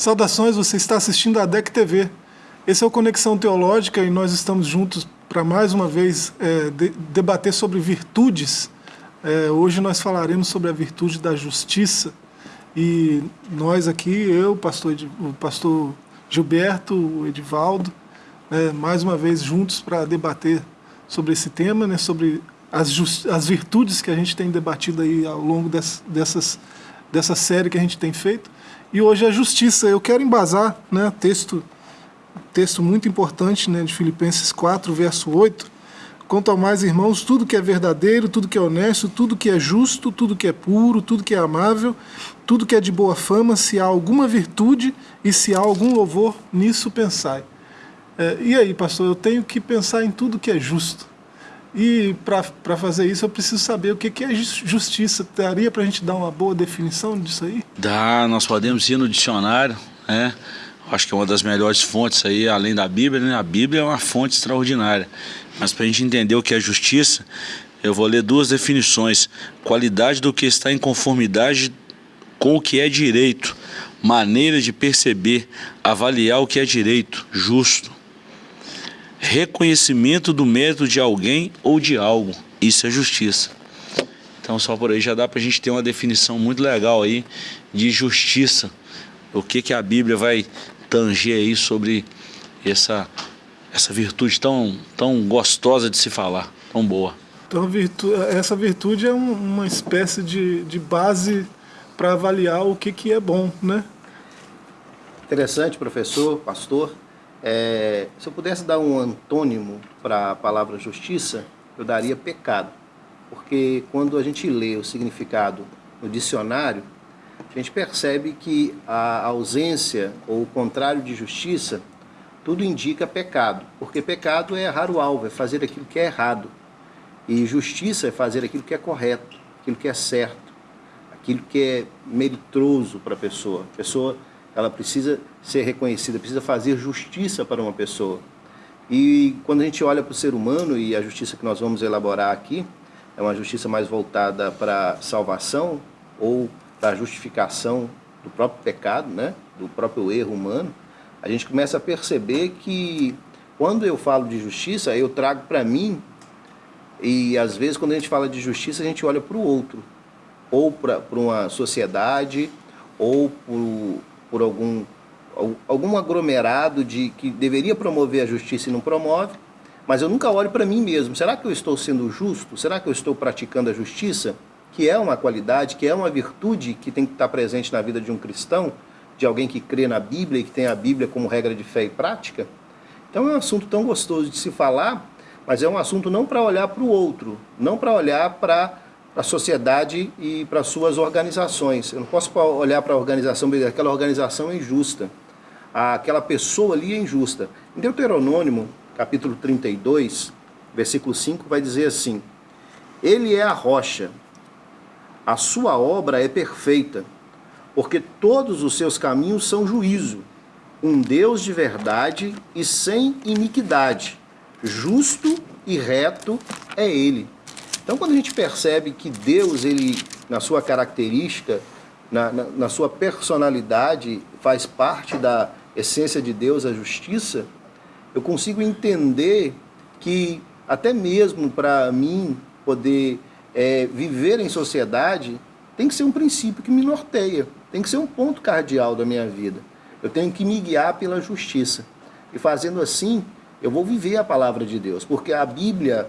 Saudações, você está assistindo a DEC TV. Esse é o Conexão Teológica e nós estamos juntos para mais uma vez é, de, debater sobre virtudes. É, hoje nós falaremos sobre a virtude da justiça e nós aqui, eu, pastor, o pastor Gilberto, o Edivaldo, é, mais uma vez juntos para debater sobre esse tema, né, sobre as, as virtudes que a gente tem debatido aí ao longo des, dessas, dessa série que a gente tem feito. E hoje a justiça. Eu quero embasar, né, texto, texto muito importante né, de Filipenses 4, verso 8. Quanto ao mais, irmãos, tudo que é verdadeiro, tudo que é honesto, tudo que é justo, tudo que é puro, tudo que é amável, tudo que é de boa fama, se há alguma virtude e se há algum louvor, nisso pensai. É, e aí, pastor, eu tenho que pensar em tudo que é justo. E para fazer isso eu preciso saber o que, que é justiça. Daria para a gente dar uma boa definição disso aí? Dá, nós podemos ir no dicionário, né? Acho que é uma das melhores fontes aí, além da Bíblia, né? A Bíblia é uma fonte extraordinária. Mas para a gente entender o que é justiça, eu vou ler duas definições. Qualidade do que está em conformidade com o que é direito. Maneira de perceber, avaliar o que é direito, justo reconhecimento do mérito de alguém ou de algo. Isso é justiça. Então só por aí já dá para a gente ter uma definição muito legal aí de justiça. O que, que a Bíblia vai tanger aí sobre essa, essa virtude tão, tão gostosa de se falar, tão boa. Então virtu essa virtude é um, uma espécie de, de base para avaliar o que, que é bom, né? Interessante, professor, pastor. É, se eu pudesse dar um antônimo para a palavra justiça, eu daria pecado. Porque quando a gente lê o significado no dicionário, a gente percebe que a ausência ou o contrário de justiça, tudo indica pecado. Porque pecado é errar o alvo, é fazer aquilo que é errado. E justiça é fazer aquilo que é correto, aquilo que é certo, aquilo que é meritroso para a pessoa. A pessoa ela precisa ser reconhecida, precisa fazer justiça para uma pessoa. E quando a gente olha para o ser humano, e a justiça que nós vamos elaborar aqui, é uma justiça mais voltada para salvação ou para justificação do próprio pecado, né? do próprio erro humano, a gente começa a perceber que quando eu falo de justiça, eu trago para mim, e às vezes quando a gente fala de justiça, a gente olha para o outro, ou para uma sociedade, ou por, algum, algum aglomerado de, que deveria promover a justiça e não promove, mas eu nunca olho para mim mesmo. Será que eu estou sendo justo? Será que eu estou praticando a justiça? Que é uma qualidade, que é uma virtude que tem que estar presente na vida de um cristão, de alguém que crê na Bíblia e que tem a Bíblia como regra de fé e prática? Então é um assunto tão gostoso de se falar, mas é um assunto não para olhar para o outro, não para olhar para a sociedade e para suas organizações. Eu não posso olhar para a organização, aquela organização é injusta, aquela pessoa ali é injusta. Em Deuteronômio, capítulo 32, versículo 5, vai dizer assim, Ele é a rocha, a sua obra é perfeita, porque todos os seus caminhos são juízo, um Deus de verdade e sem iniquidade, justo e reto é Ele. Então, quando a gente percebe que Deus, ele, na sua característica, na, na, na sua personalidade, faz parte da essência de Deus, a justiça, eu consigo entender que até mesmo para mim poder é, viver em sociedade, tem que ser um princípio que me norteia, tem que ser um ponto cardeal da minha vida. Eu tenho que me guiar pela justiça. E fazendo assim, eu vou viver a palavra de Deus, porque a Bíblia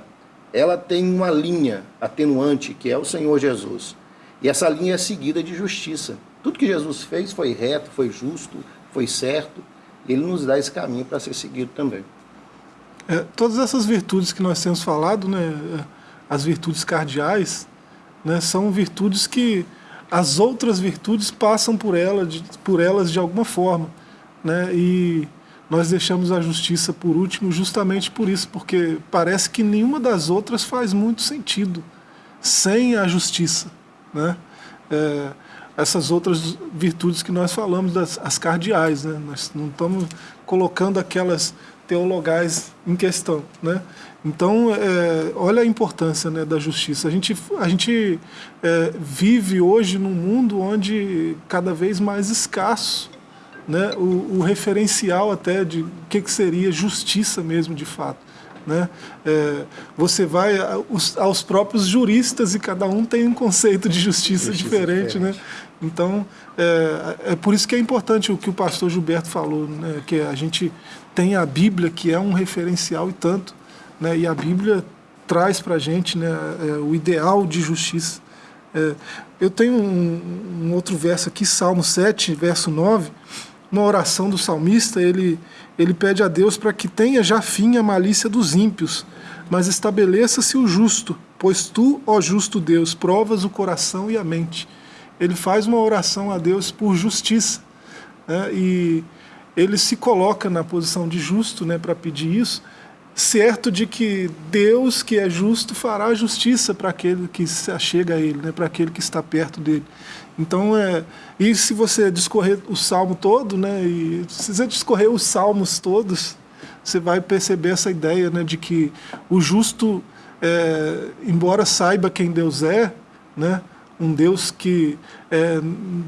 ela tem uma linha atenuante, que é o Senhor Jesus. E essa linha é seguida de justiça. Tudo que Jesus fez foi reto, foi justo, foi certo. E ele nos dá esse caminho para ser seguido também. É, todas essas virtudes que nós temos falado, né, as virtudes cardeais, né, são virtudes que as outras virtudes passam por, ela, de, por elas de alguma forma. Né, e nós deixamos a justiça por último justamente por isso, porque parece que nenhuma das outras faz muito sentido sem a justiça. Né? É, essas outras virtudes que nós falamos, das, as cardeais, né? nós não estamos colocando aquelas teologais em questão. Né? Então, é, olha a importância né, da justiça. A gente, a gente é, vive hoje num mundo onde cada vez mais escasso né, o, o referencial até de o que, que seria justiça mesmo de fato. Né? É, você vai aos, aos, próprios juristas e cada um tem um conceito de justiça, justiça diferente, diferente. Né? Então, é, é, por isso que é importante o que o pastor Gilberto falou, né? que a gente tem a Bíblia, que é um referencial e tanto, né? e a Bíblia traz para a gente né, é, o ideal de justiça. É, eu tenho um, um, outro verso aqui, Salmo 7, verso 9, uma oração do salmista, ele, ele pede a Deus para que tenha já fim a malícia dos ímpios, mas estabeleça-se o justo, pois tu, ó justo Deus, provas o coração e a mente. Ele faz uma oração a Deus por justiça, né? e ele se coloca na posição de justo né, para pedir isso, certo de que Deus, que é justo, fará justiça para aquele que se achega a Ele, né, para aquele que está perto dele. Então, é, e se você discorrer o salmo todo, né, e se você discorrer os salmos todos, você vai perceber essa ideia né, de que o justo, é, embora saiba quem Deus é, né, um Deus que é,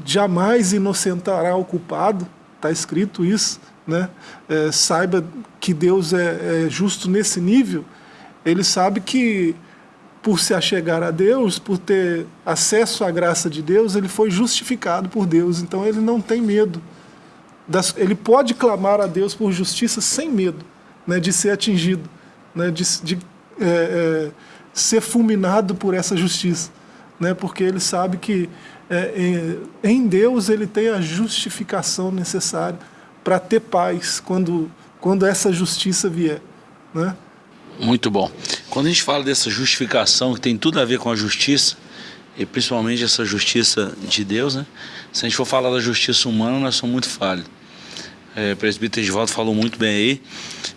jamais inocentará o culpado, está escrito isso, né, é, saiba que Deus é, é justo nesse nível, ele sabe que por se achegar a Deus, por ter acesso à graça de Deus, ele foi justificado por Deus. Então ele não tem medo. Das, ele pode clamar a Deus por justiça sem medo né, de ser atingido, né, de, de é, é, ser fulminado por essa justiça. Né, porque ele sabe que é, em Deus ele tem a justificação necessária para ter paz quando, quando essa justiça vier. Né? Muito bom. Quando a gente fala dessa justificação que tem tudo a ver com a justiça, e principalmente essa justiça de Deus, né? Se a gente for falar da justiça humana, nós somos muito falhos. É, o presbítero Edivaldo falou muito bem aí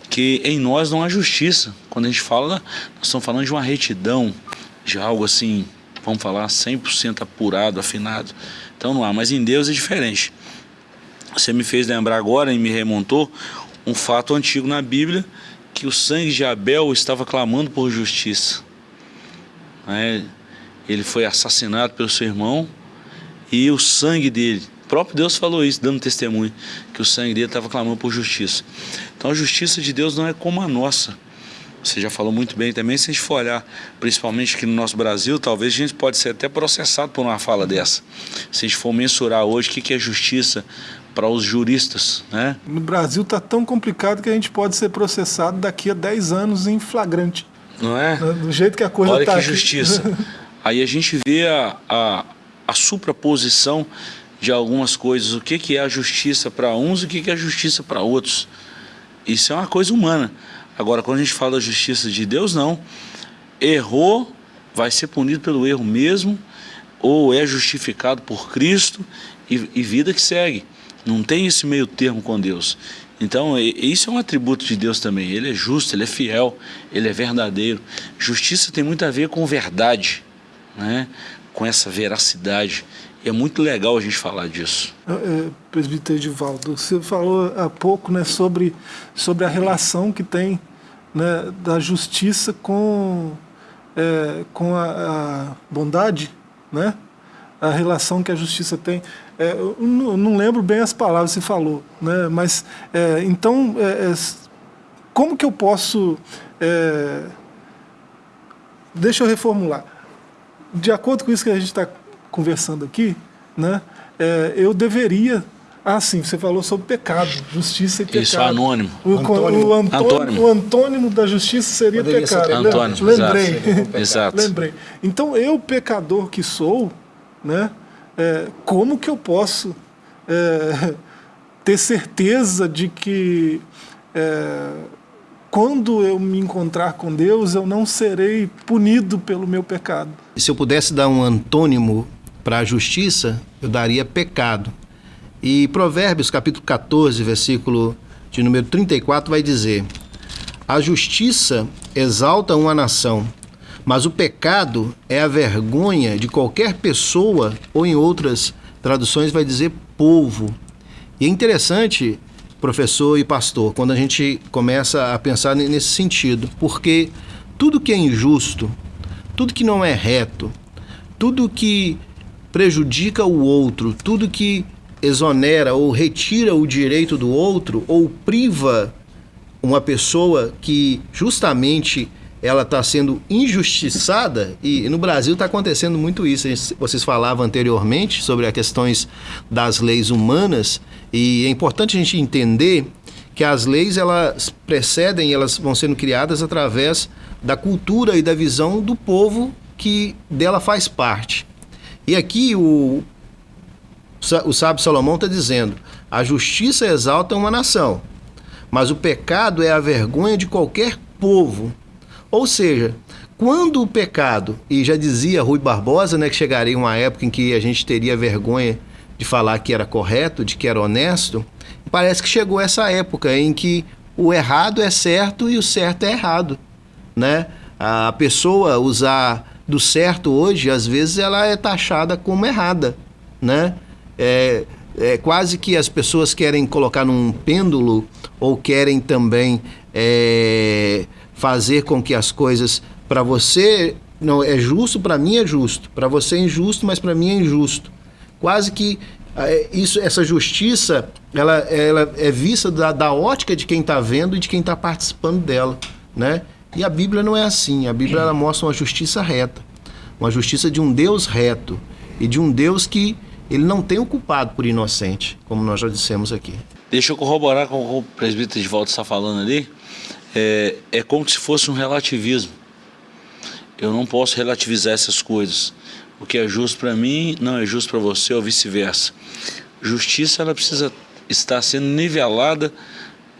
que em nós não há justiça. Quando a gente fala, nós estamos falando de uma retidão, de algo assim, vamos falar, 100% apurado, afinado. Então não há, mas em Deus é diferente. Você me fez lembrar agora e me remontou um fato antigo na Bíblia, que o sangue de Abel estava clamando por justiça. É, ele foi assassinado pelo seu irmão e o sangue dele, o próprio Deus falou isso, dando testemunho, que o sangue dele estava clamando por justiça. Então a justiça de Deus não é como a nossa. Você já falou muito bem também, se a gente for olhar, principalmente aqui no nosso Brasil, talvez a gente pode ser até processado por uma fala dessa. Se a gente for mensurar hoje o que é justiça para os juristas. Né? No Brasil está tão complicado que a gente pode ser processado daqui a 10 anos em flagrante. Não é? Do jeito que a coisa está. Olha tá que aqui. justiça. Aí a gente vê a, a, a supraposição de algumas coisas. O que, que é a justiça para uns e o que, que é a justiça para outros. Isso é uma coisa humana. Agora, quando a gente fala da justiça de Deus, não. Errou, vai ser punido pelo erro mesmo, ou é justificado por Cristo e, e vida que segue. Não tem esse meio termo com Deus. Então, isso é um atributo de Deus também. Ele é justo, ele é fiel, ele é verdadeiro. Justiça tem muito a ver com verdade, né? com essa veracidade. E é muito legal a gente falar disso. É, é, presbítero Edivaldo, você falou há pouco né, sobre, sobre a relação que tem né, da justiça com, é, com a, a bondade, né? a relação que a justiça tem. É, eu não lembro bem as palavras que você falou, né? mas é, então, é, é como que eu posso. É, deixa eu reformular. De acordo com isso que a gente está conversando aqui, né, é, eu deveria ah, sim, você falou sobre pecado, justiça e pecado. Isso, anônimo. O, antônimo. O, antônimo, o antônimo da justiça seria Poderia pecado. Antônimo, Lembrei. Exato. exato. Lembrei. Então, eu, pecador que sou, né, é, como que eu posso é, ter certeza de que é, quando eu me encontrar com Deus, eu não serei punido pelo meu pecado? Se eu pudesse dar um antônimo para a justiça, eu daria pecado. E Provérbios, capítulo 14, versículo de número 34, vai dizer: A justiça exalta uma nação, mas o pecado é a vergonha de qualquer pessoa, ou em outras traduções vai dizer povo. E é interessante, professor e pastor, quando a gente começa a pensar nesse sentido, porque tudo que é injusto, tudo que não é reto, tudo que prejudica o outro, tudo que exonera ou retira o direito do outro ou priva uma pessoa que justamente ela está sendo injustiçada e no Brasil está acontecendo muito isso. Vocês falavam anteriormente sobre as questões das leis humanas e é importante a gente entender que as leis elas precedem, elas vão sendo criadas através da cultura e da visão do povo que dela faz parte. E aqui o, o sábio Salomão está dizendo: a justiça exalta uma nação, mas o pecado é a vergonha de qualquer povo. Ou seja, quando o pecado, e já dizia Rui Barbosa, né, que chegaria uma época em que a gente teria vergonha de falar que era correto, de que era honesto, parece que chegou essa época em que o errado é certo e o certo é errado, né? A pessoa usar do certo hoje, às vezes ela é taxada como errada, né? É, é quase que as pessoas querem colocar num pêndulo ou querem também é, fazer com que as coisas para você não é justo, para mim é justo, para você é injusto, mas para mim é injusto. Quase que é, isso, essa justiça, ela, ela é vista da, da ótica de quem está vendo e de quem está participando dela, né? E a Bíblia não é assim. A Bíblia ela mostra uma justiça reta, uma justiça de um Deus reto e de um Deus que ele não tem o culpado por inocente, como nós já dissemos aqui. Deixa eu corroborar com o presbítero de volta está falando ali é, é como se fosse um relativismo. Eu não posso relativizar essas coisas. O que é justo para mim não é justo para você ou vice-versa. Justiça ela precisa estar sendo nivelada,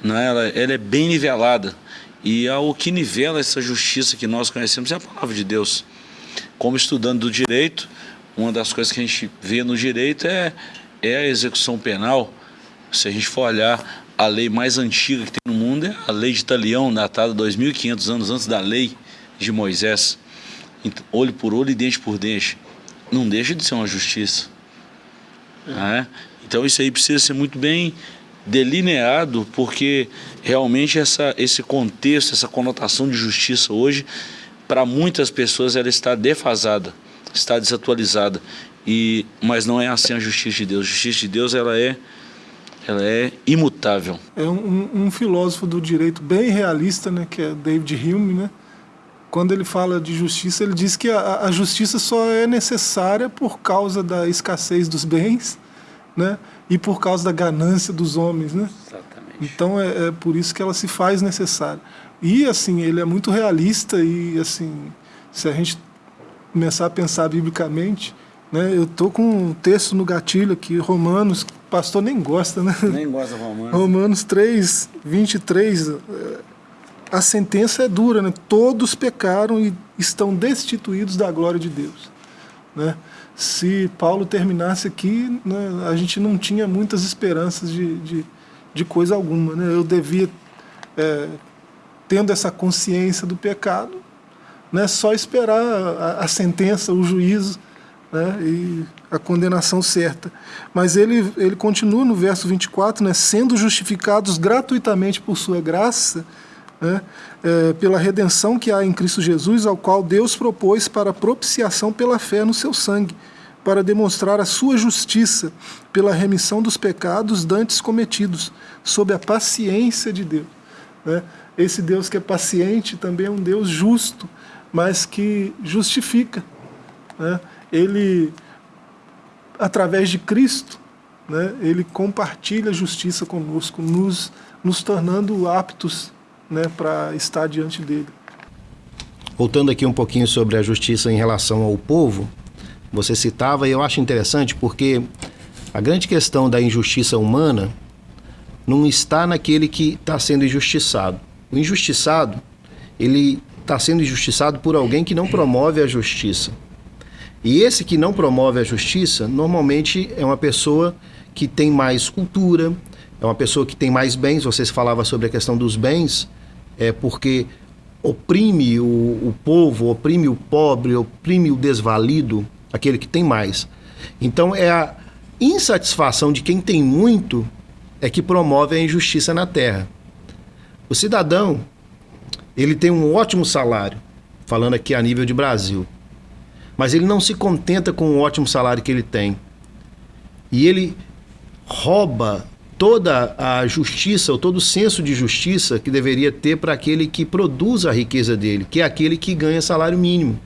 né? ela, ela é bem nivelada. E o que nivela essa justiça que nós conhecemos é a palavra de Deus. Como estudando do direito, uma das coisas que a gente vê no direito é, é a execução penal. Se a gente for olhar a lei mais antiga que tem a lei de Italião, datada 2.500 anos antes da lei de Moisés. Então, olho por olho e dente por dente. Não deixa de ser uma justiça. É. Né? Então isso aí precisa ser muito bem delineado, porque realmente essa, esse contexto, essa conotação de justiça hoje, para muitas pessoas ela está defasada, está desatualizada. E, mas não é assim a justiça de Deus. A justiça de Deus ela é ela é imutável. É um, um, filósofo do direito bem realista, né, que é David Hume, né? Quando ele fala de justiça, ele diz que a, a justiça só é necessária por causa da escassez dos bens, né? E por causa da ganância dos homens, né? Exatamente. Então é, é por isso que ela se faz necessária. E assim, ele é muito realista e assim, se a gente começar a pensar biblicamente, né? Eu tô com um texto no gatilho aqui, Romanos, pastor nem gosta, né? Nem gosta Romanos. Romanos 3, 23, eh, a sentença é dura, né? Todos pecaram e estão destituídos da glória de Deus, né? Se Paulo terminasse aqui, né, a gente não tinha muitas esperanças de, de, de coisa alguma, né? Eu devia, é, tendo essa consciência do pecado, né, só esperar a, a sentença, o juízo, né, e a condenação certa. Mas ele, ele continua no verso 24, né, sendo justificados gratuitamente por sua graça, né, é, pela redenção que há em Cristo Jesus, ao qual Deus propôs para propiciação pela fé no seu sangue, para demonstrar a sua justiça pela remissão dos pecados dantes cometidos, sob a paciência de Deus. Né? Esse Deus que é paciente também é um Deus justo, mas que justifica. Né? Ele, através de Cristo, né, ele compartilha a justiça conosco, nos, nos tornando aptos né, para estar diante dele. Voltando aqui um pouquinho sobre a justiça em relação ao povo, você citava, e eu acho interessante porque a grande questão da injustiça humana não está naquele que está sendo injustiçado. O injustiçado, ele está sendo injustiçado por alguém que não promove a justiça. E esse que não promove a justiça, normalmente é uma pessoa que tem mais cultura, é uma pessoa que tem mais bens. Vocês falavam sobre a questão dos bens, é porque oprime o, o povo, oprime o pobre, oprime o desvalido, aquele que tem mais. Então é a insatisfação de quem tem muito é que promove a injustiça na terra. O cidadão, ele tem um ótimo salário, falando aqui a nível de Brasil. Mas ele não se contenta com o ótimo salário que ele tem. E ele rouba toda a justiça, ou todo o senso de justiça que deveria ter para aquele que produz a riqueza dele, que é aquele que ganha salário mínimo,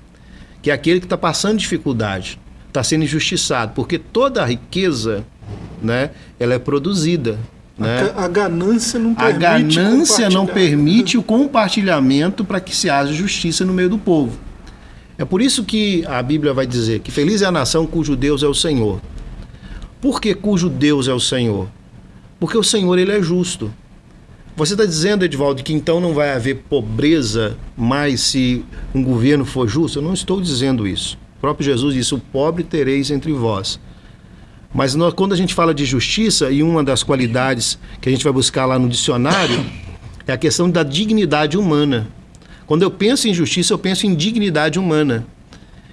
que é aquele que está passando dificuldade, está sendo injustiçado, porque toda a riqueza, né, ela é produzida. Né? A, a ganância não permite. A ganância não permite o compartilhamento para que se haja justiça no meio do povo. É por isso que a Bíblia vai dizer que feliz é a nação cujo Deus é o Senhor. Por que cujo Deus é o Senhor? Porque o Senhor ele é justo. Você está dizendo, Edvaldo, que então não vai haver pobreza mais se um governo for justo? Eu não estou dizendo isso. O próprio Jesus disse: o pobre tereis entre vós. Mas nós, quando a gente fala de justiça, e uma das qualidades que a gente vai buscar lá no dicionário é a questão da dignidade humana. Quando eu penso em justiça, eu penso em dignidade humana.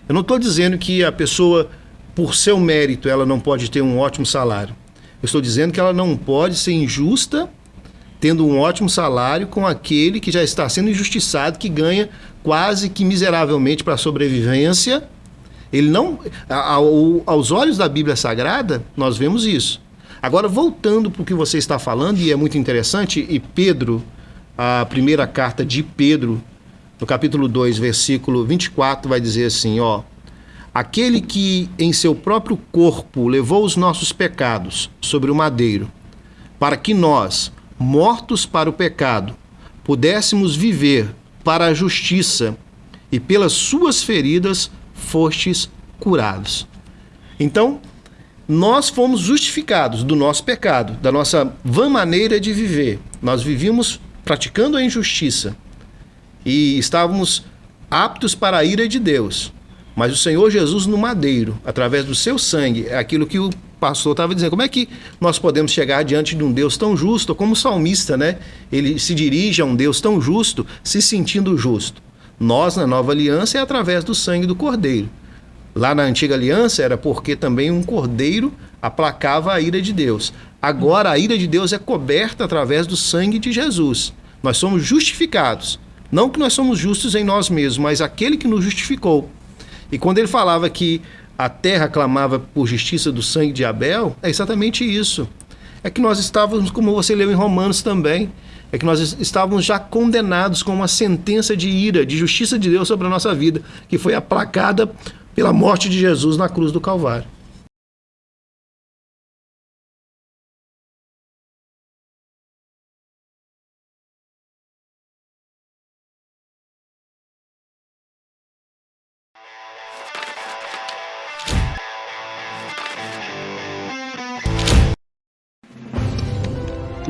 Eu não estou dizendo que a pessoa, por seu mérito, ela não pode ter um ótimo salário. Eu estou dizendo que ela não pode ser injusta tendo um ótimo salário com aquele que já está sendo injustiçado, que ganha quase que miseravelmente para a sobrevivência. Ele não. Ao, aos olhos da Bíblia Sagrada, nós vemos isso. Agora, voltando para o que você está falando, e é muito interessante, e Pedro, a primeira carta de Pedro, no capítulo 2, versículo 24, vai dizer assim: ó. Aquele que em seu próprio corpo levou os nossos pecados sobre o madeiro, para que nós, mortos para o pecado, pudéssemos viver para a justiça, e pelas suas feridas fostes curados. Então, nós fomos justificados do nosso pecado, da nossa vã maneira de viver. Nós vivíamos praticando a injustiça e estávamos aptos para a ira de Deus. Mas o Senhor Jesus no madeiro, através do seu sangue, é aquilo que o pastor estava dizendo. Como é que nós podemos chegar diante de um Deus tão justo, como o salmista, né? Ele se dirige a um Deus tão justo, se sentindo justo. Nós, na nova aliança, é através do sangue do cordeiro. Lá na antiga aliança era porque também um cordeiro aplacava a ira de Deus. Agora a ira de Deus é coberta através do sangue de Jesus. Nós somos justificados. Não que nós somos justos em nós mesmos, mas aquele que nos justificou e quando ele falava que a terra clamava por justiça do sangue de Abel, é exatamente isso. É que nós estávamos, como você leu em Romanos também, é que nós estávamos já condenados com uma sentença de ira, de justiça de Deus sobre a nossa vida, que foi aplacada pela morte de Jesus na cruz do Calvário.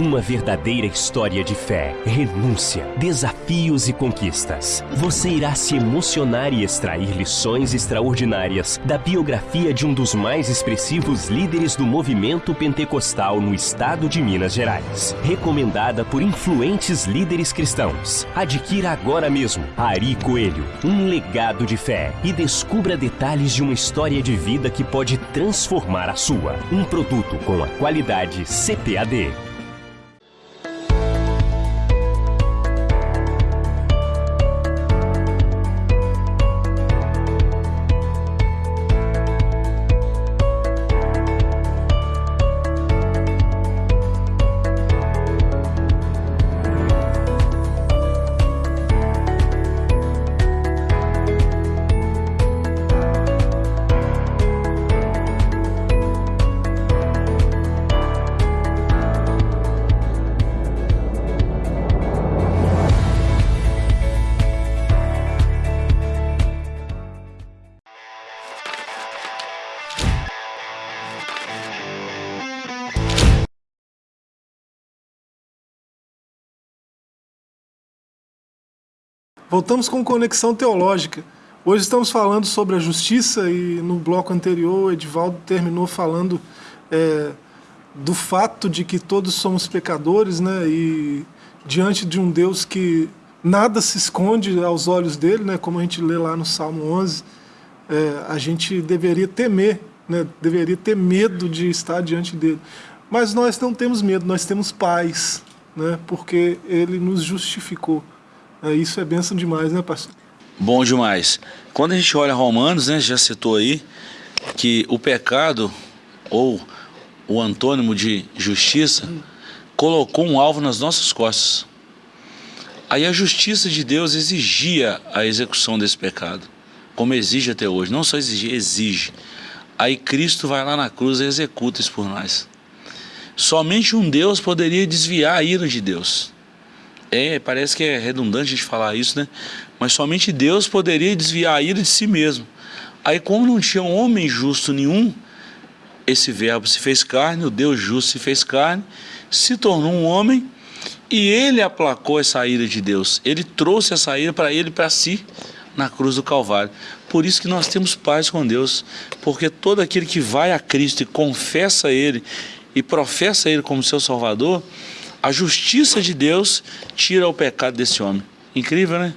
Uma verdadeira história de fé, renúncia, desafios e conquistas. Você irá se emocionar e extrair lições extraordinárias da biografia de um dos mais expressivos líderes do movimento pentecostal no estado de Minas Gerais. Recomendada por influentes líderes cristãos. Adquira agora mesmo Ari Coelho, um legado de fé e descubra detalhes de uma história de vida que pode transformar a sua. Um produto com a qualidade CPAD. Voltamos com Conexão Teológica. Hoje estamos falando sobre a justiça e no bloco anterior Edivaldo terminou falando é, do fato de que todos somos pecadores né, e diante de um Deus que nada se esconde aos olhos dele, né, como a gente lê lá no Salmo 11, é, a gente deveria temer, né, deveria ter medo de estar diante dele. Mas nós não temos medo, nós temos paz, né, porque ele nos justificou. É, isso é bênção demais, né, pastor? Bom demais. Quando a gente olha Romanos, né, já citou aí, que o pecado ou o antônimo de justiça, colocou um alvo nas nossas costas. Aí a justiça de Deus exigia a execução desse pecado, como exige até hoje. Não só exigir, exige. Aí Cristo vai lá na cruz e executa isso por nós. Somente um Deus poderia desviar a ira de Deus. É, parece que é redundante a gente falar isso, né? Mas somente Deus poderia desviar a ira de si mesmo. Aí, como não tinha homem justo nenhum, esse verbo se fez carne, o Deus justo se fez carne, se tornou um homem e ele aplacou essa ira de Deus. Ele trouxe essa ira para ele, para si, na cruz do Calvário. Por isso que nós temos paz com Deus, porque todo aquele que vai a Cristo e confessa Ele e professa Ele como seu Salvador, a justiça de Deus tira o pecado desse homem. Incrível, né?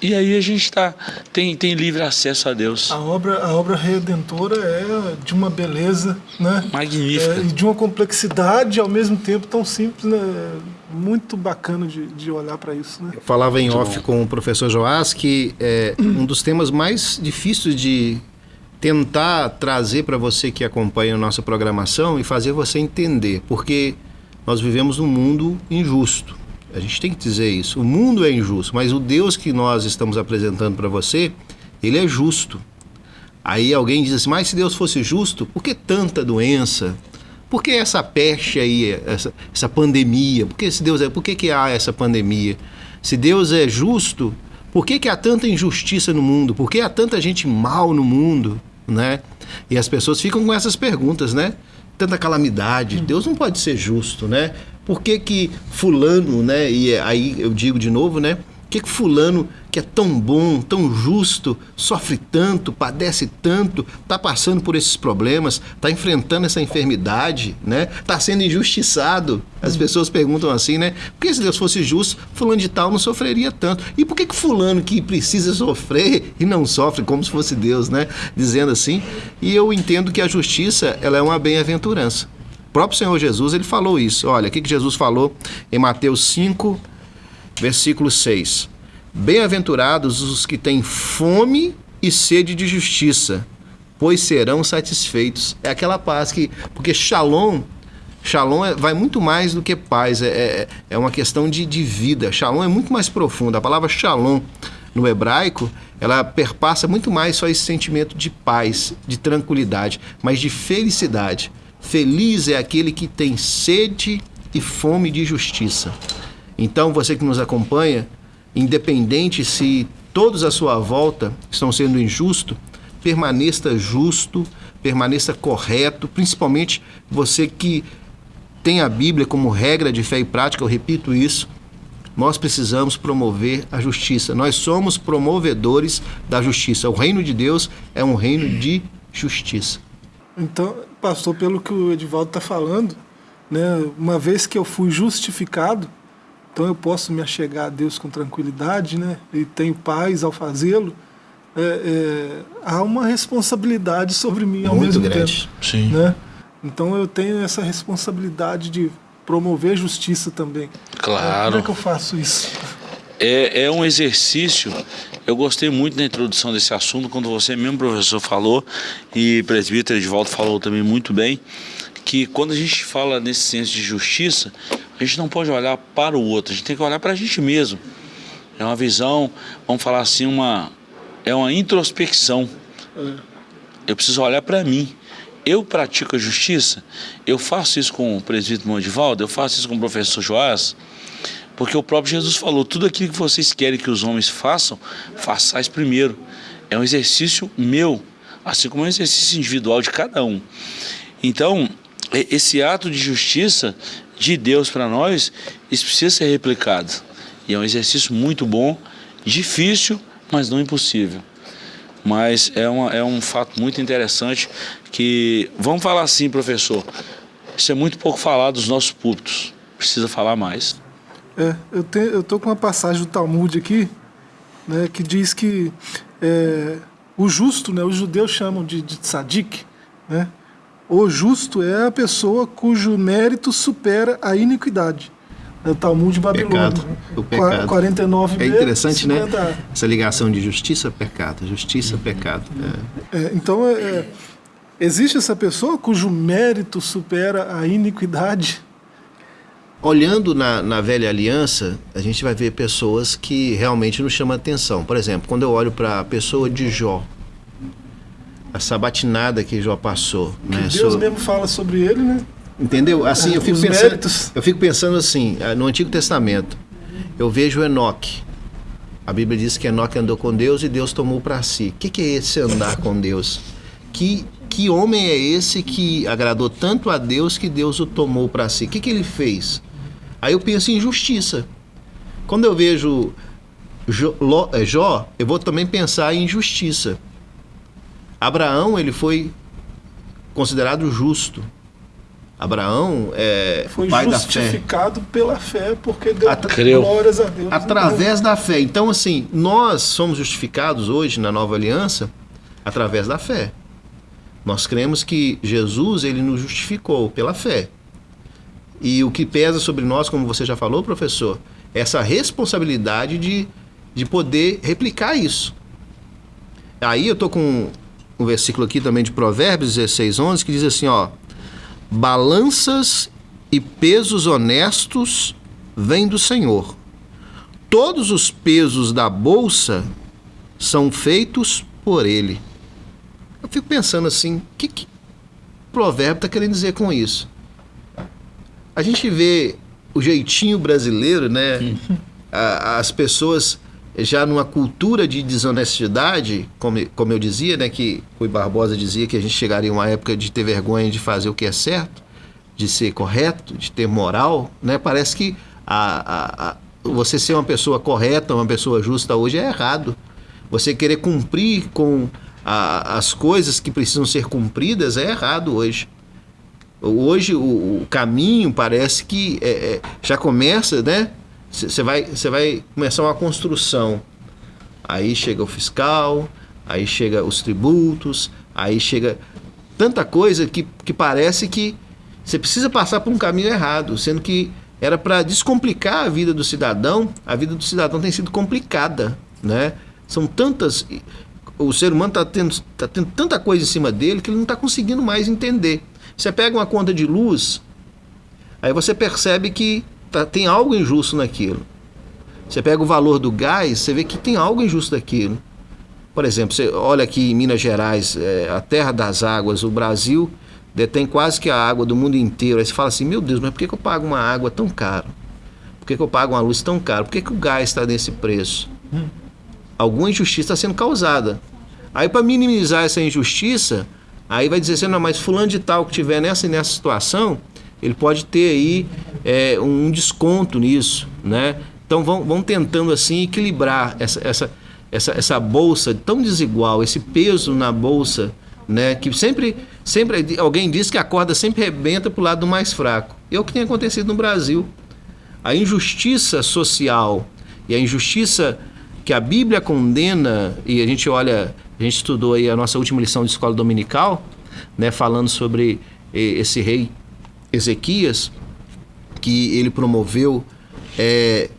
E aí a gente tá, tem, tem livre acesso a Deus. A obra, a obra redentora é de uma beleza, né? Magnífica. É, e de uma complexidade ao mesmo tempo tão simples, né? Muito bacana de, de olhar para isso, né? Eu falava em Muito off bom. com o professor Joás que é, um dos temas mais difíceis de tentar trazer para você que acompanha a nossa programação e fazer você entender, porque nós vivemos num mundo injusto. A gente tem que dizer isso. O mundo é injusto, mas o Deus que nós estamos apresentando para você, ele é justo. Aí alguém diz assim: mas se Deus fosse justo, por que tanta doença? Por que essa peste aí, essa, essa pandemia? Por que, se Deus é, por que, que há essa pandemia? Se Deus é justo, por que, que há tanta injustiça no mundo? Por que há tanta gente mal no mundo? Né? E as pessoas ficam com essas perguntas, né? Tanta calamidade. Deus não pode ser justo, né? Por que que fulano, né? E aí eu digo de novo, né? Por que, que fulano que é tão bom, tão justo, sofre tanto, padece tanto, está passando por esses problemas, está enfrentando essa enfermidade, né? Está sendo injustiçado. As uhum. pessoas perguntam assim, né? Por que se Deus fosse justo, fulano de tal não sofreria tanto? E por que, que fulano que precisa sofrer e não sofre como se fosse Deus, né? Dizendo assim. E eu entendo que a justiça, ela é uma bem-aventurança próprio Senhor Jesus, ele falou isso. Olha, o que, que Jesus falou em Mateus 5, versículo 6. Bem-aventurados os que têm fome e sede de justiça, pois serão satisfeitos. É aquela paz que. Porque shalom. Shalom é, vai muito mais do que paz, é, é, é uma questão de, de vida. Shalom é muito mais profundo. A palavra shalom no hebraico, ela perpassa muito mais só esse sentimento de paz, de tranquilidade, mas de felicidade. Feliz é aquele que tem sede e fome de justiça. Então, você que nos acompanha, independente se todos à sua volta estão sendo injustos, permaneça justo, permaneça correto, principalmente você que tem a Bíblia como regra de fé e prática, eu repito isso. Nós precisamos promover a justiça. Nós somos promovedores da justiça. O reino de Deus é um reino de justiça. Então, pastor, pelo que o Edivaldo está falando, né, uma vez que eu fui justificado, então eu posso me achegar a Deus com tranquilidade, né, e tenho paz ao fazê-lo, é, é, há uma responsabilidade sobre mim ao Muito mesmo grande. tempo. Sim. Né? Então eu tenho essa responsabilidade de promover justiça também. Claro. Como é que eu faço isso? É, é um exercício eu gostei muito da introdução desse assunto, quando você mesmo, professor, falou, e o presbítero Edvaldo falou também muito bem, que quando a gente fala nesse senso de justiça, a gente não pode olhar para o outro, a gente tem que olhar para a gente mesmo. É uma visão, vamos falar assim, uma, é uma introspecção. Eu preciso olhar para mim. Eu pratico a justiça, eu faço isso com o presbítero Mondivaldo, eu faço isso com o professor Joás, porque o próprio Jesus falou: tudo aquilo que vocês querem que os homens façam, façais primeiro. É um exercício meu, assim como é um exercício individual de cada um. Então, esse ato de justiça de Deus para nós, isso precisa ser replicado. E é um exercício muito bom, difícil, mas não impossível. Mas é, uma, é um fato muito interessante que, vamos falar assim, professor, isso é muito pouco falado dos nossos púlpitos, precisa falar mais. É, eu, tenho, eu tô com uma passagem do Talmud aqui, né, que diz que é, o justo, né, os judeus chamam de, de tzadik, né, o justo é a pessoa cujo mérito supera a iniquidade. É o Talmud Babilônia. Pecado, o pecado. 49 É interessante, né? Essa ligação de justiça, pecado. Justiça, pecado. É. É, então, é, Existe essa pessoa cujo mérito supera a iniquidade? Olhando na, na velha aliança, a gente vai ver pessoas que realmente nos chamam a atenção. Por exemplo, quando eu olho para a pessoa de Jó, a sabatinada que Jó passou. Que né? Deus mesmo fala sobre ele, né? Entendeu? Assim, eu fico, pensando, eu fico pensando assim, ah, no Antigo Testamento, eu vejo Enoque. A Bíblia diz que Enoque andou com Deus e Deus tomou para si. O que, que é esse andar com Deus? Que, que homem é esse que agradou tanto a Deus que Deus o tomou para si? O que, que ele fez? Aí eu penso em justiça. Quando eu vejo Jó, eh, Jó, eu vou também pensar em justiça. Abraão, ele foi considerado justo. Abraão é Foi pai da fé. justificado pela fé, porque deu Atra- Creu. glórias a Deus. Através da fé. Então, assim, nós somos justificados hoje na nova aliança através da fé. Nós cremos que Jesus, ele nos justificou pela fé. E o que pesa sobre nós, como você já falou, professor, é essa responsabilidade de, de poder replicar isso. Aí eu tô com um versículo aqui também de Provérbios 16, 11, que diz assim, ó... Balanças e pesos honestos vêm do Senhor. Todos os pesos da bolsa são feitos por ele. Eu fico pensando assim, o que, que o provérbio está querendo dizer com isso? A gente vê o jeitinho brasileiro, né? As pessoas já numa cultura de desonestidade, como, como eu dizia, né? Que Rui Barbosa dizia que a gente chegaria a uma época de ter vergonha de fazer o que é certo, de ser correto, de ter moral, né? Parece que a, a- a- você ser uma pessoa correta, uma pessoa justa hoje é errado. Você querer cumprir com as coisas que precisam ser cumpridas é errado hoje. Hoje o, o caminho parece que é, é, já começa, né? Você vai, vai começar uma construção. Aí chega o fiscal, aí chega os tributos, aí chega tanta coisa que, que parece que você precisa passar por um caminho errado, sendo que era para descomplicar a vida do cidadão. A vida do cidadão tem sido complicada, né? São tantas o ser humano está tendo, tá tendo tanta coisa em cima dele que ele não está conseguindo mais entender. Você pega uma conta de luz, aí você percebe que tá- tem algo injusto naquilo. Você pega o valor do gás, você vê que tem algo injusto daquilo. Por exemplo, você olha aqui em Minas Gerais, é, a terra das águas, o Brasil detém quase que a água do mundo inteiro. Aí você fala assim, meu Deus, mas por que, que eu pago uma água tão caro? Por que, que eu pago uma luz tão caro? Por que, que o gás está nesse preço? alguma injustiça está sendo causada. Aí, para minimizar essa injustiça, aí vai dizer assim, não, mas fulano de tal que tiver nessa nessa situação, ele pode ter aí é, um desconto nisso, né? Então vão, vão tentando assim equilibrar essa, essa, essa, essa bolsa tão desigual, esse peso na bolsa, né? Que sempre, sempre alguém diz que a corda sempre rebenta para o lado do mais fraco. É o que tem acontecido no Brasil. A injustiça social e a injustiça que a Bíblia condena, e a gente olha, a gente estudou aí a nossa última lição de escola dominical, né, falando sobre esse rei Ezequias, que ele promoveu eh,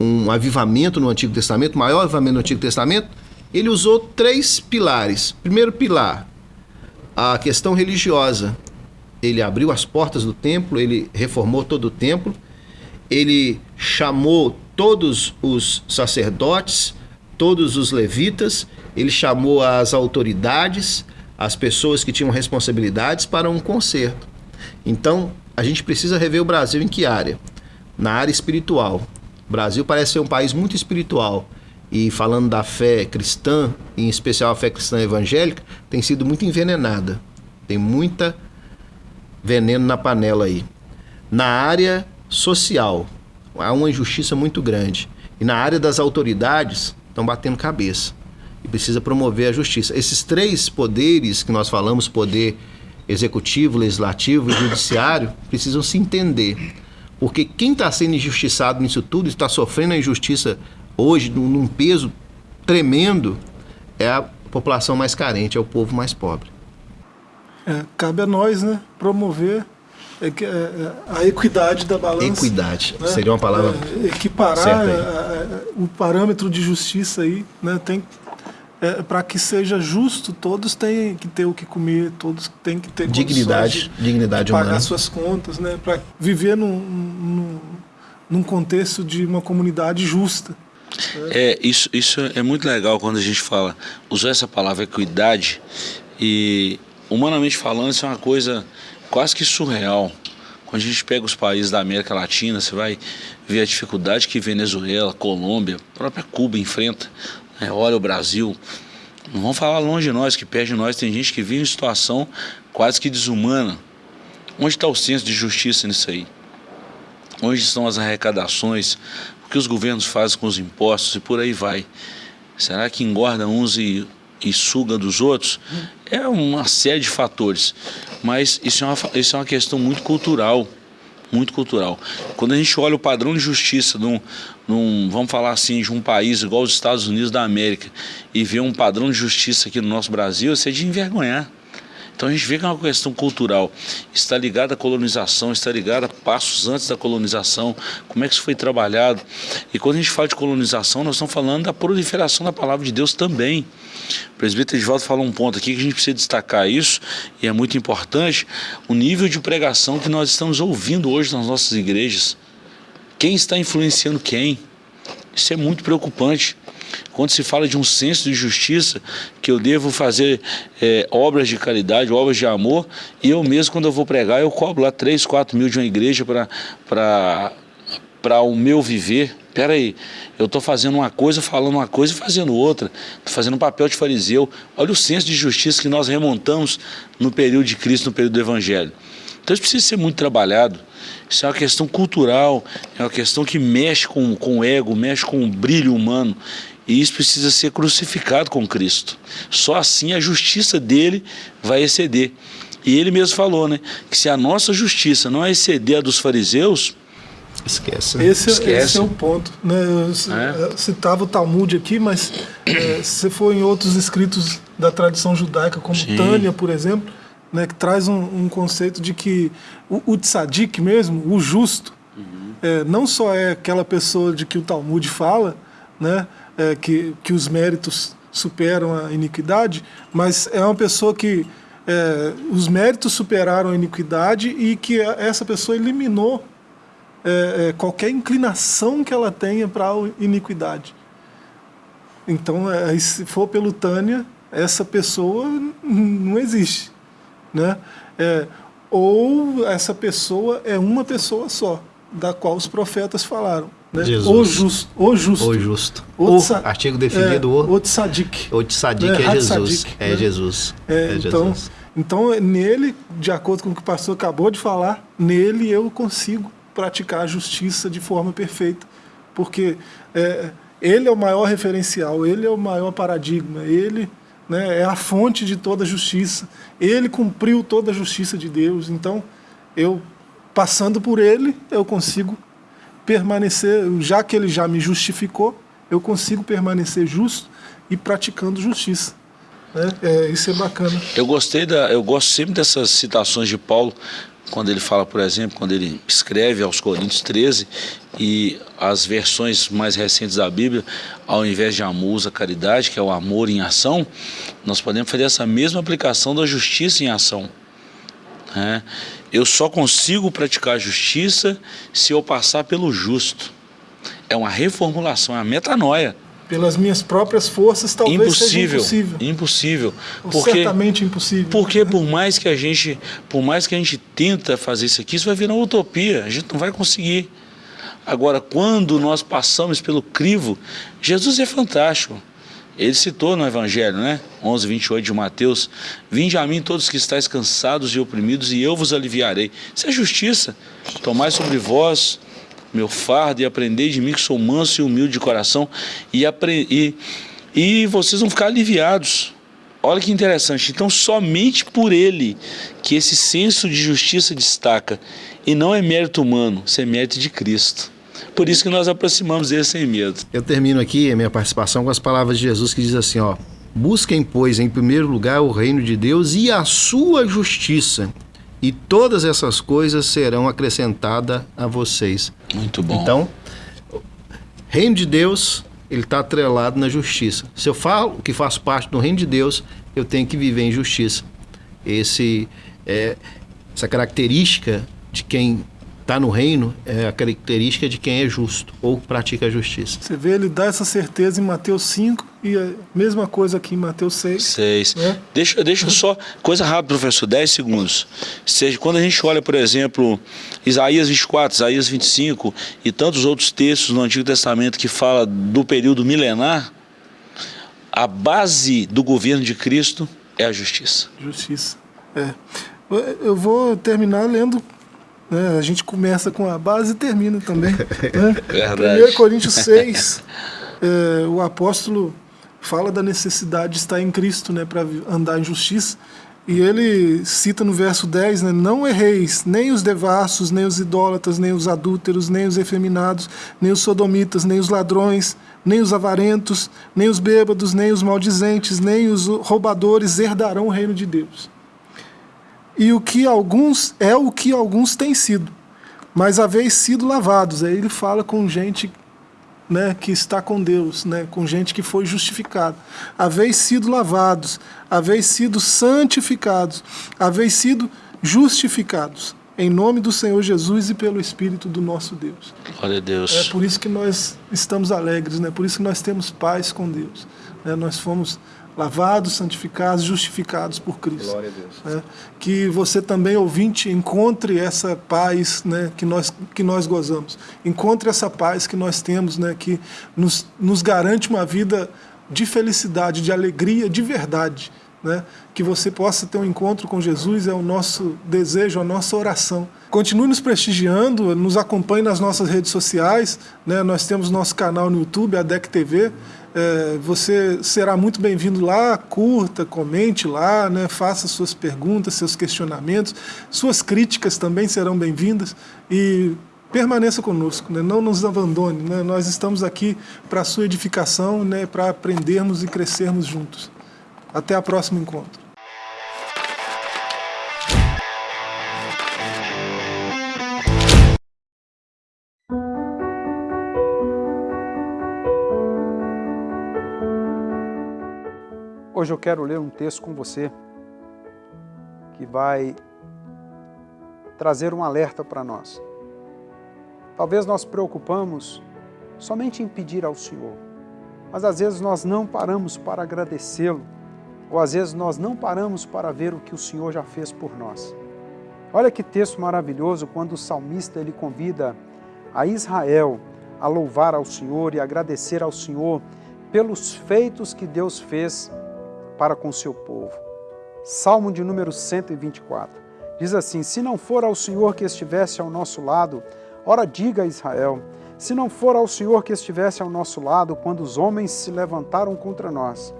um avivamento no Antigo Testamento, maior avivamento no Antigo Testamento, ele usou três pilares. Primeiro pilar, a questão religiosa. Ele abriu as portas do templo, ele reformou todo o templo, ele chamou todos os sacerdotes, todos os levitas, ele chamou as autoridades, as pessoas que tinham responsabilidades para um concerto. Então, a gente precisa rever o Brasil em que área? Na área espiritual. O Brasil parece ser um país muito espiritual. E falando da fé cristã, em especial a fé cristã evangélica, tem sido muito envenenada. Tem muita veneno na panela aí. Na área social, há uma injustiça muito grande. E na área das autoridades, estão batendo cabeça. E precisa promover a justiça. Esses três poderes que nós falamos, poder executivo, legislativo e judiciário, precisam se entender. Porque quem está sendo injustiçado nisso tudo, está sofrendo a injustiça hoje, num peso tremendo, é a população mais carente, é o povo mais pobre. É, cabe a nós, né, promover é, que, é, a equidade da balança. Equidade né? seria uma palavra É, equiparar certa aí. é, o parâmetro de justiça aí, né, tem é, para que seja justo, todos têm que ter o que comer, todos têm que ter dignidade, de, dignidade de pagar humana. suas contas, né? Para viver num, num, num contexto de uma comunidade justa. É, isso, isso é muito legal quando a gente fala, usou essa palavra equidade e humanamente falando isso é uma coisa quase que surreal. Quando a gente pega os países da América Latina, você vai ver a dificuldade que Venezuela, Colômbia, a própria Cuba enfrenta. Né? Olha o Brasil. Não vamos falar longe de nós, que perto de nós tem gente que vive em situação quase que desumana. Onde está o senso de justiça nisso aí? Onde estão as arrecadações? O que os governos fazem com os impostos e por aí vai? Será que engorda uns e, e suga dos outros? É uma série de fatores. Mas isso é uma, isso é uma questão muito cultural. Muito cultural. Quando a gente olha o padrão de justiça num, num, vamos falar assim, de um país igual os Estados Unidos da América e vê um padrão de justiça aqui no nosso Brasil, isso é de envergonhar. Então a gente vê que é uma questão cultural, está ligada à colonização, está ligada a passos antes da colonização, como é que isso foi trabalhado. E quando a gente fala de colonização, nós estamos falando da proliferação da palavra de Deus também. O presbítero Edvaldo falou um ponto aqui que a gente precisa destacar isso, e é muito importante, o nível de pregação que nós estamos ouvindo hoje nas nossas igrejas. Quem está influenciando quem? Isso é muito preocupante. Quando se fala de um senso de justiça, que eu devo fazer é, obras de caridade, obras de amor, e eu mesmo, quando eu vou pregar, eu cobro lá 3, 4 mil de uma igreja para o meu viver. Espera aí, eu estou fazendo uma coisa, falando uma coisa e fazendo outra. Estou fazendo um papel de fariseu. Olha o senso de justiça que nós remontamos no período de Cristo, no período do Evangelho. Então isso precisa ser muito trabalhado. Isso é uma questão cultural, é uma questão que mexe com, com o ego, mexe com o brilho humano. E isso precisa ser crucificado com Cristo. Só assim a justiça dele vai exceder. E ele mesmo falou, né? Que se a nossa justiça não exceder a dos fariseus, Esquece. Né? Esse, Esquece. esse é o ponto. Né? Eu é? citava o Talmud aqui, mas é, se for em outros escritos da tradição judaica, como Sim. Tânia, por exemplo, né, que traz um, um, conceito de que o, o tzadik mesmo, o justo, uhum. é, não só é aquela pessoa de que o Talmud fala, né, é, que, que os méritos superam a iniquidade, mas é uma pessoa que é, os méritos superaram a iniquidade e que essa pessoa eliminou é, é, qualquer inclinação que ela tenha para a iniquidade. Então, é, se for pelo Tânia, essa pessoa não existe. Né? É, ou essa pessoa é uma pessoa só, da qual os profetas falaram. Né? Jesus. O justo. O justo. O justo. O, o artigo definido é, o. O tzadik. O tzadik é, é Jesus. É né? Jesus. É, é então, Jesus. Então, nele, de acordo com o que o pastor acabou de falar, nele eu consigo praticar a justiça de forma perfeita. Porque é, ele é o maior referencial, ele é o maior paradigma, ele né, é a fonte de toda a justiça. Ele cumpriu toda a justiça de Deus. Então, eu, passando por ele, eu consigo permanecer, já que ele já me justificou, eu consigo permanecer justo e praticando justiça. Né? É, isso é bacana. Eu gostei da, eu gosto sempre dessas citações de Paulo, quando ele fala, por exemplo, quando ele escreve aos Coríntios 13 e as versões mais recentes da Bíblia, ao invés de amor, usa caridade, que é o amor em ação, nós podemos fazer essa mesma aplicação da justiça em ação. É. Eu só consigo praticar a justiça se eu passar pelo justo. É uma reformulação, é uma metanoia. Pelas minhas próprias forças, talvez impossível, seja impossível. Impossível. Porque, certamente impossível. Porque por mais que a gente, por mais que a gente tenta fazer isso aqui, isso vai virar uma utopia. A gente não vai conseguir. Agora, quando nós passamos pelo crivo, Jesus é fantástico. Ele citou no Evangelho, né? 11, 28 de Mateus: Vinde a mim todos que estáis cansados e oprimidos, e eu vos aliviarei. Isso é justiça. Tomai sobre vós meu fardo e aprendei de mim que sou manso e humilde de coração, e, e, e vocês vão ficar aliviados. Olha que interessante. Então, somente por ele que esse senso de justiça destaca, e não é mérito humano, isso é mérito de Cristo. Por isso que nós aproximamos dele sem medo. Eu termino aqui a minha participação com as palavras de Jesus que diz assim, ó: Busquem, pois, em primeiro lugar o reino de Deus e a sua justiça, e todas essas coisas serão acrescentadas a vocês. Muito bom. Então, reino de Deus ele está atrelado na justiça. Se eu falo que faço parte do reino de Deus, eu tenho que viver em justiça. Esse, é, essa característica de quem está no reino é a característica de quem é justo ou pratica a justiça. Você vê, ele dá essa certeza em Mateus 5 e a mesma coisa aqui em Mateus 6. 6. Né? Deixa, deixa só, coisa rápida, professor, 10 segundos. Seja, quando a gente olha, por exemplo, Isaías 24, Isaías 25 e tantos outros textos no Antigo Testamento que fala do período milenar, a base do governo de Cristo é a justiça. Justiça. É. Eu vou terminar lendo né? A gente começa com a base e termina também. Né? Verdade. 1 Coríntios 6, é, o apóstolo fala da necessidade de estar em Cristo né, para andar em justiça. E ele cita no verso 10, né, Não erreis, nem os devassos, nem os idólatras, nem os adúlteros, nem os efeminados, nem os sodomitas, nem os ladrões, nem os avarentos, nem os bêbados, nem os maldizentes, nem os roubadores herdarão o reino de Deus e o que alguns é o que alguns têm sido, mas haveis sido lavados. Aí ele fala com gente né, que está com Deus, né, com gente que foi justificada. Haveis sido lavados, haveis sido santificados, haveis sido justificados em nome do Senhor Jesus e pelo Espírito do nosso Deus. Glória a Deus. É por isso que nós estamos alegres, né? Por isso que nós temos paz com Deus. Né? Nós fomos lavados, santificados, justificados por Cristo. Glória a Deus. Né? Que você também, ouvinte, encontre essa paz né, que, nós, que nós gozamos. Encontre essa paz que nós temos, né, que nos, nos garante uma vida de felicidade, de alegria, de verdade. Né? Que você possa ter um encontro com Jesus é o nosso desejo, a nossa oração. Continue nos prestigiando, nos acompanhe nas nossas redes sociais. Né? Nós temos nosso canal no YouTube, a DEC TV. É, você será muito bem-vindo lá, curta, comente lá, né, faça suas perguntas, seus questionamentos, suas críticas também serão bem-vindas e permaneça conosco, né, não nos abandone, né, nós estamos aqui para a sua edificação, né, para aprendermos e crescermos juntos. Até o próximo encontro. Hoje eu quero ler um texto com você que vai trazer um alerta para nós. Talvez nós preocupamos somente em pedir ao Senhor, mas às vezes nós não paramos para agradecê-lo, ou às vezes nós não paramos para ver o que o Senhor já fez por nós. Olha que texto maravilhoso quando o salmista ele convida a Israel a louvar ao Senhor e agradecer ao Senhor pelos feitos que Deus fez para com seu povo. Salmo de número 124. Diz assim: Se não for ao Senhor que estivesse ao nosso lado, ora diga a Israel, se não for ao Senhor que estivesse ao nosso lado quando os homens se levantaram contra nós.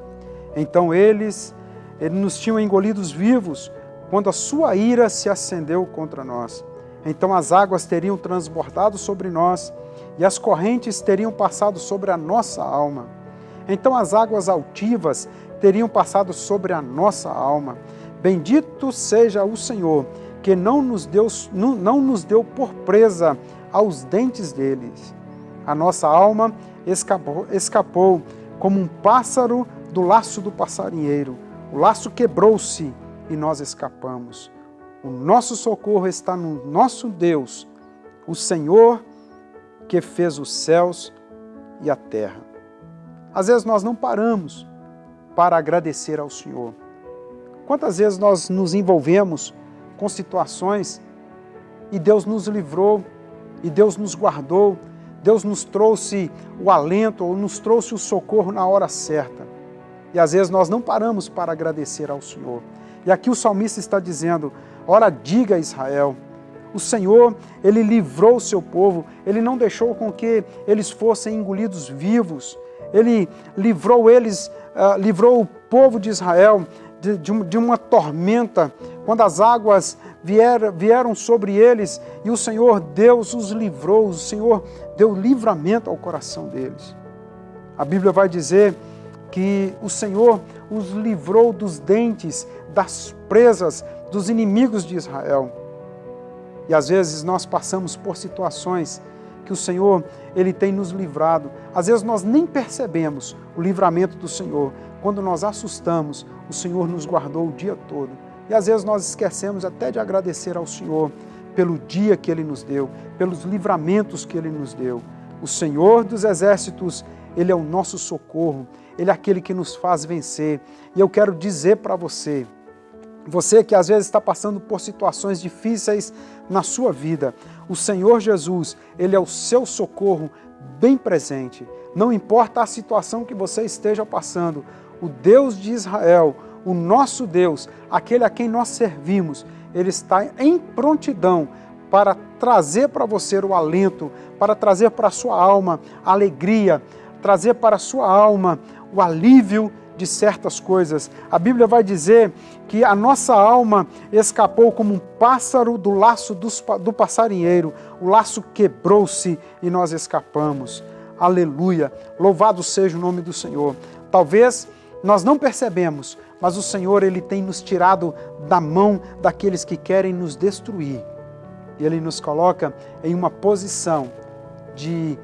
Então eles, eles nos tinham engolidos vivos quando a sua ira se acendeu contra nós. Então as águas teriam transbordado sobre nós e as correntes teriam passado sobre a nossa alma. Então as águas altivas teriam passado sobre a nossa alma. Bendito seja o Senhor, que não nos deu, não, nos deu por presa aos dentes deles. A nossa alma escapou, escapou como um pássaro do laço do passarinheiro. O laço quebrou-se e nós escapamos. O nosso socorro está no nosso Deus, o Senhor que fez os céus e a terra. Às vezes nós não paramos para agradecer ao Senhor. Quantas vezes nós nos envolvemos com situações e Deus nos livrou, e Deus nos guardou, Deus nos trouxe o alento ou nos trouxe o socorro na hora certa. E às vezes nós não paramos para agradecer ao Senhor. E aqui o salmista está dizendo: Ora, diga a Israel, o Senhor, ele livrou o seu povo, ele não deixou com que eles fossem engolidos vivos, ele livrou eles uh, livrou o povo de Israel de, de, de, uma tormenta, quando as águas vier, vieram sobre eles e o Senhor Deus os livrou, o Senhor deu livramento ao coração deles. A Bíblia vai dizer que o Senhor os livrou dos dentes, das presas, dos inimigos de Israel. E às vezes nós passamos por situações que o Senhor ele tem nos livrado. Às vezes nós nem percebemos o livramento do Senhor. Quando nós assustamos, o Senhor nos guardou o dia todo. E às vezes nós esquecemos até de agradecer ao Senhor pelo dia que Ele nos deu, pelos livramentos que Ele nos deu. O Senhor dos Exércitos, Ele é o nosso socorro, Ele é aquele que nos faz vencer. E eu quero dizer para você, você que às vezes está passando por situações difíceis na sua vida, o Senhor Jesus, Ele é o seu socorro bem presente. Não importa a situação que você esteja passando, o Deus de Israel, o nosso Deus, aquele a quem nós servimos, Ele está em prontidão para trazer para você o alento, para trazer para a sua alma a alegria, trazer para a sua alma o alívio de certas coisas. A Bíblia vai dizer que a nossa alma escapou como um pássaro do laço do passarinheiro. O laço quebrou-se e nós escapamos. Aleluia! Louvado seja o nome do Senhor. Talvez nós não percebemos, mas o Senhor ele tem nos tirado da mão daqueles que querem nos destruir. E Ele nos coloca em uma posição de,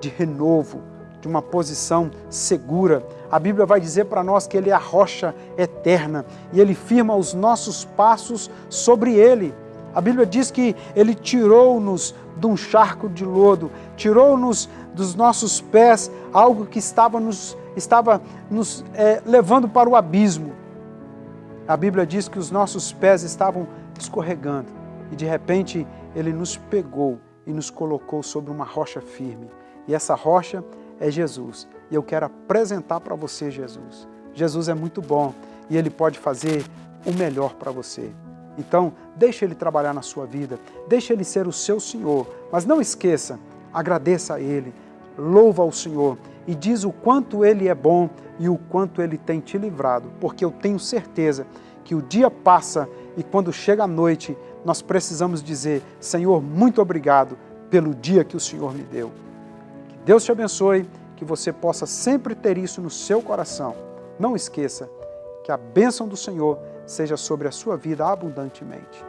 de renovo, de uma posição segura. A Bíblia vai dizer para nós que Ele é a rocha eterna e Ele firma os nossos passos sobre Ele. A Bíblia diz que Ele tirou-nos de um charco de lodo, tirou-nos dos nossos pés algo que estava nos, estava nos é, levando para o abismo. A Bíblia diz que os nossos pés estavam escorregando e de repente Ele nos pegou e nos colocou sobre uma rocha firme. E essa rocha é Jesus. E eu quero apresentar para você Jesus. Jesus é muito bom e Ele pode fazer o melhor para você. Então, deixe Ele trabalhar na sua vida, deixe Ele ser o seu Senhor, mas não esqueça, agradeça a Ele, louva ao Senhor e diz o quanto Ele é bom e o quanto Ele tem te livrado, porque eu tenho certeza que o dia passa e quando chega a noite, nós precisamos dizer, Senhor, muito obrigado pelo dia que o Senhor me deu. Deus te abençoe, que você possa sempre ter isso no seu coração. Não esqueça que a bênção do Senhor seja sobre a sua vida abundantemente.